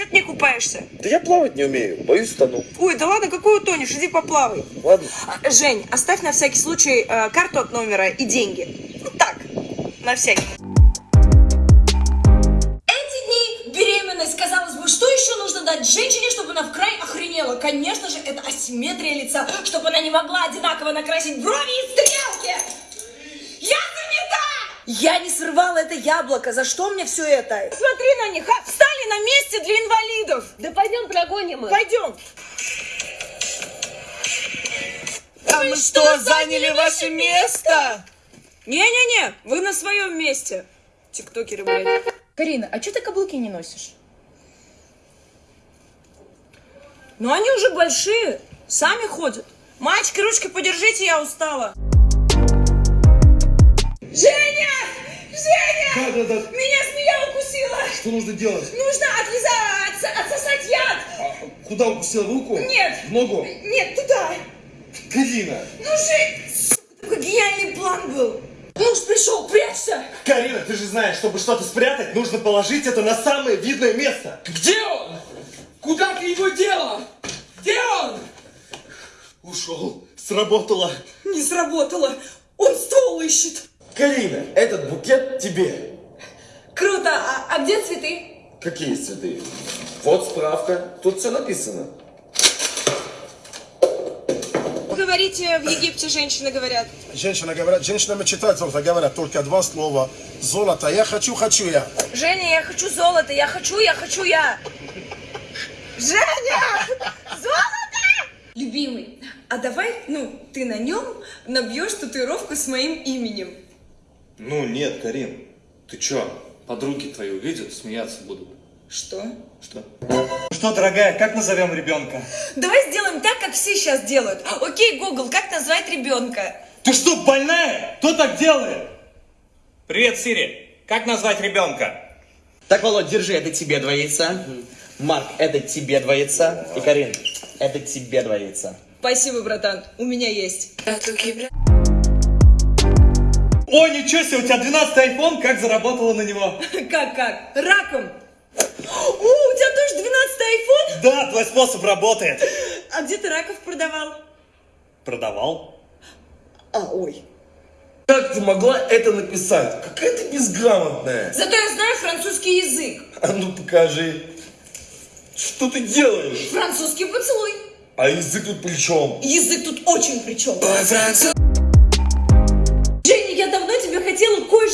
что ты не купаешься? Да я плавать не умею, боюсь тону. Ой, да ладно, какой утонешь, иди поплавай. Ладно. А, Жень, оставь на всякий случай э, карту от номера и деньги. Ну так, на всякий. Эти дни беременность, казалось бы, что еще нужно дать женщине, чтобы она в край охренела? Конечно же, это асимметрия лица, чтобы она не могла одинаково накрасить брови и стрелки. Я занята! Я не срывала это яблоко, за что мне все это? Смотри на них, а, на месте для инвалидов. Да пойдем прогоним их. Пойдем. А мы что, заняли ваше место? Не-не-не, вы на своем месте. Тиктокеры, блядь. Карина, а что ты каблуки не носишь? Ну они уже большие, сами ходят. Мальчики, ручки подержите, я устала. Женя! Женя! Да, да, да. Меня! Что нужно делать? Нужно отлизать, отсосать яд! А, куда укусил руку? Нет. В ногу? Нет, туда! Карина! Ну, Жень! сука, Такой гениальный план был! Муж пришел, прячься! Карина, ты же знаешь, чтобы что-то спрятать, нужно положить это на самое видное место. Где он? Куда ты его дела? Где он? Ушел. Сработало. Не сработало! Он ствол ищет! Карина, этот букет тебе. Круто! А, а где цветы? Какие цветы? Вот справка. Тут все написано. Говорите, в Египте женщины говорят. Женщина говорят, женщинам читать золото говорят только два слова. Золото, я хочу, хочу я. Женя, я хочу золото, я хочу, я хочу я. Женя! Золото! Любимый, а давай, ну, ты на нем набьешь татуировку с моим именем. Ну нет, Карин, ты чё? Подруги твои увидят, смеяться будут. Что? Что? Что, дорогая, как назовем ребенка? Давай сделаем так, как все сейчас делают. Окей, Google, как назвать ребенка? Ты что, больная? Кто так делает? Привет, Сири. Как назвать ребенка? Так, Володь, держи, это тебе два яйца. Марк, это тебе два яйца. И Карин, это тебе два яйца. Спасибо, братан, у меня есть. О, ничего себе, у тебя 12 iPhone, как заработала на него? Как, как? Раком. О, у тебя тоже 12 айфон? Да, твой способ работает. А где ты раков продавал? Продавал? А, ой. Как ты могла это написать? Какая ты безграмотная. Зато я знаю французский язык. А ну покажи. Что ты делаешь? Французский поцелуй. А язык тут при чем? Язык тут очень при чем. Женя,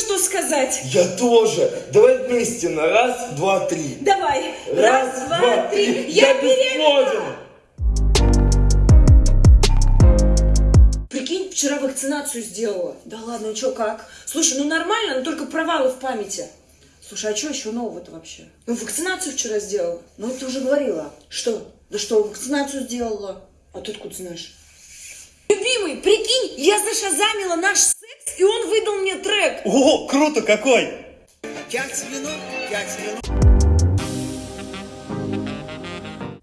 кое-что сказать. Я тоже. Давай вместе на раз, два, три. Давай. Раз, два, три. Я, Я беременна. Прикинь, вчера вакцинацию сделала. Да ладно, ну чё, как? Слушай, ну нормально, но только провалы в памяти. Слушай, а что еще нового-то вообще? Ну, вакцинацию вчера сделала. Ну, ты уже говорила. Что? Да что, вакцинацию сделала? А ты откуда знаешь? Любимый, прикинь, я зашазамила наш и он выдал мне трек. О, круто какой!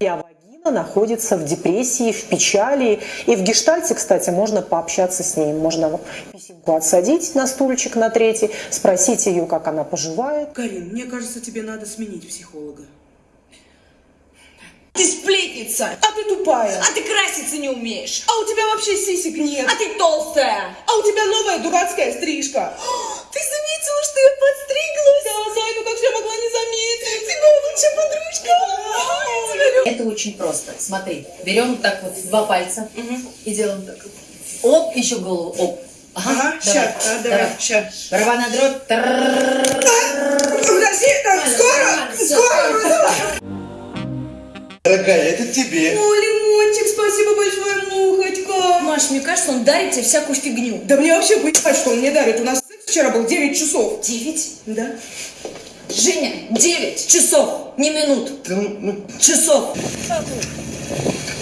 А вагина находится в депрессии, в печали. И в гештальте, кстати, можно пообщаться с ней. Можно писинку отсадить на стульчик на третий, спросить ее, как она поживает. Карин, мне кажется, тебе надо сменить психолога. Ты сплетница, А ты тупая. а ты краситься не умеешь, А у тебя вообще сисек нет. а ты толстая. А у тебя новая дурацкая стрижка. Ты заметила, что я подстриглась? Да, Зайка, как я могла не заметить? Ты моя лучшая подружка. Это очень просто. Смотри, берем так вот два пальца и делаем так. Оп, еще голову, оп. Ага, ща, а, давай, ща. Рва на дробь. Тррррррр. Подожди, так, скоро, скоро. Дорогая, это тебе. О, лимончик, спасибо большое, мухочка. Маш, мне кажется, он дарит тебе всякую фигню. Да мне вообще поебать, что он мне дарит. У нас секс вчера был 9 часов. Девять? Да? Женя, девять часов, не минут, Ты, ну, часов.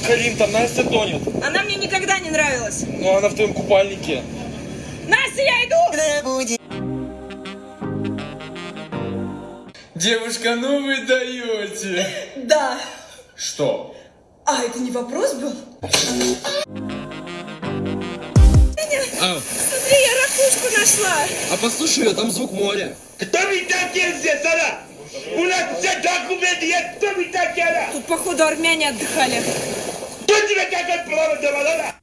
Карин, там Настя тонет. Она мне никогда не нравилась. Ну она в твоем купальнике. Настя, я иду! Девушка, ну вы даете. Да. Что? А, это не вопрос был? А, Смотри, я ракушку нашла. а послушай, там звук моря. кто ведь здесь, она? У нас все документы есть, кто вы такая? Тут, походу, армяне отдыхали.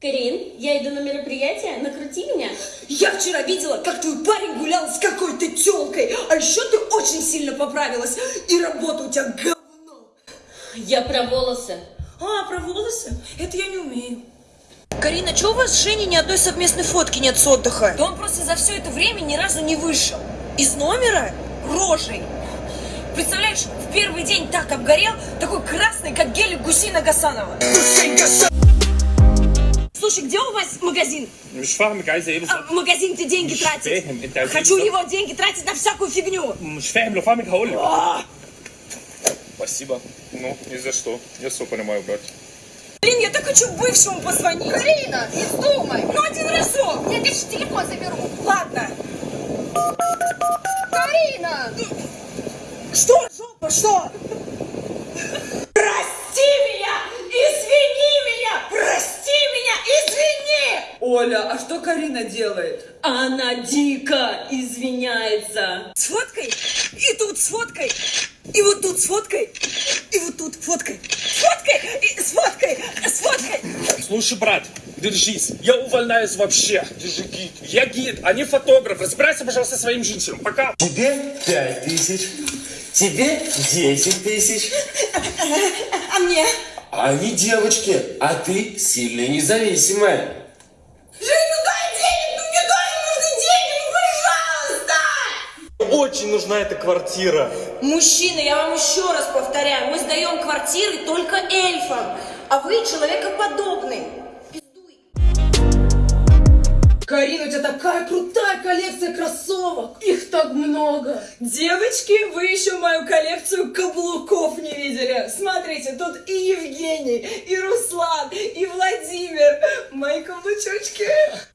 Карин, я иду на мероприятие, накрути меня. Я вчера видела, как твой парень гулял с какой-то телкой, а еще ты очень сильно поправилась, и работа у тебя говно. Я про волосы. А, про волосы? Это я не умею. Карина, чего у вас с Женей ни одной совместной фотки нет с отдыха? Да он просто за все это время ни разу не вышел. Из номера? Рожей. Представляешь, в первый день так обгорел, такой красный, как гелик Гусина Гасанова. Слушай, где у вас магазин? А, магазин, где деньги тратить. Хочу его деньги тратить на всякую фигню спасибо ну ни за что я все понимаю брат Блин, я так хочу бывшему позвонить. Карина, не вздумай. Ну, один разок. Я конечно телефон заберу. Ладно. Карина! Что, жопа, что? Прости меня! Извини меня! Прости меня! Извини! Оля, а что Карина делает? Она дико извиняется. С фоткой, и тут с фоткой, и вот тут с фоткой, и вот тут фоткой. С фоткой, и с фоткой, с фоткой. Слушай, брат, держись. Я увольняюсь вообще. Ты же гид. Я гид, а не фотограф. Разбирайся, пожалуйста, со своим женщинам. Пока. Тебе пять тысяч, тебе десять тысяч. А мне? Они девочки, а ты сильная и независимая. Очень нужна эта квартира. Мужчины, я вам еще раз повторяю, мы сдаем квартиры только эльфам, а вы человекоподобный. Карина, у тебя такая крутая коллекция кроссовок. Их так много. Девочки, вы еще мою коллекцию каблуков не видели. Смотрите, тут и Евгений, и Руслан, и Владимир. Мои каблучочки.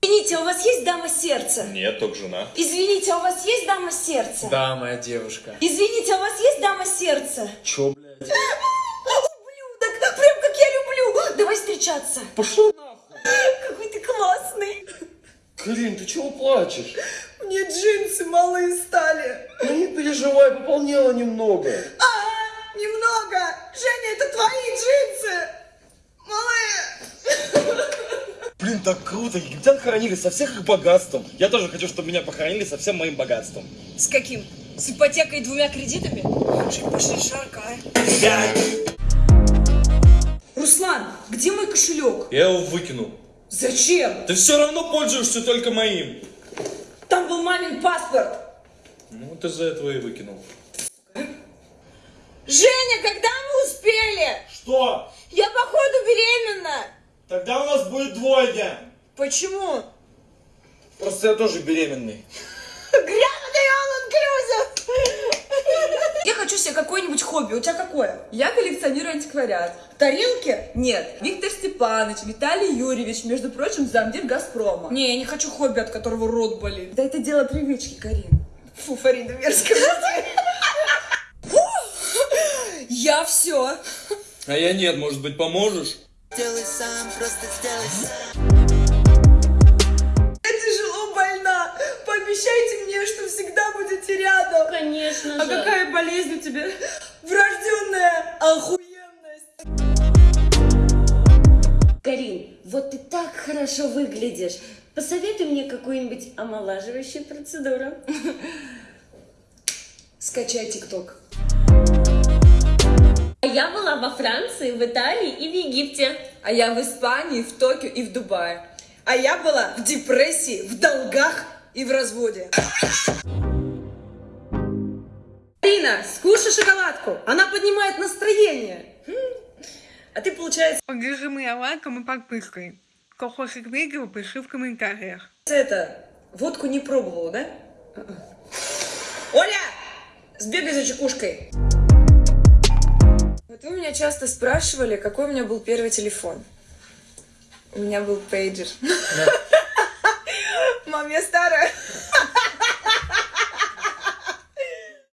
Извините, а у вас есть дама сердца? Нет, только жена. Извините, а у вас есть дама сердца? Да, моя девушка. Извините, а у вас есть дама сердца? Чё, блядь? Ублюдок, прям как я люблю. Давай встречаться. Пошел Какой ты классный. Карин, ты чего плачешь? Мне джинсы малые стали. Ну не переживай, пополнела немного. А, немного. Женя, это твои джинсы. Малые. Блин, так круто. Египтян хоронили со всех их богатством. Я тоже хочу, чтобы меня похоронили со всем моим богатством. С каким? С ипотекой и двумя кредитами? Пошли, пошли шаркай. Руслан, где мой кошелек? Я его выкинул. Зачем? Ты все равно пользуешься только моим. Там был мамин паспорт. Ну, вот из-за этого и выкинул. Женя, когда мы успели? Что? Я походу беременна. Тогда у нас будет двойня. Почему? Просто я тоже беременный. Грязный all inclusive. Я хочу себе какое-нибудь хобби. У тебя какое? Я коллекционирую антиквариат. Тарелки? Нет, Виктор Степанович, Виталий Юрьевич, между прочим, замдир Газпрома. Не, я не хочу хобби, от которого рот болит. Да это дело привычки, Карин. Фу, Фарида, мерзкая. Фу, Я все. А я нет, может быть, поможешь? Я рядом. Конечно А же. какая болезнь у тебя? Врожденная охуенность. Карин, вот ты так хорошо выглядишь. Посоветуй мне какую-нибудь омолаживающую процедуру. Скачай ТикТок. А Я была во Франции, в Италии и в Египте. А я в Испании, в Токио и в Дубае. А я была в депрессии, в долгах и в разводе. Арина, скушай шоколадку. Она поднимает настроение. А ты, получается, Поддержи моя лайком и подпиской. Кто хочет видео, пиши в комментариях. это, водку не пробовала, да? Оля! Сбегай за чекушкой. Вот вы меня часто спрашивали, какой у меня был первый телефон. У меня был пейджер. Мам, я старая.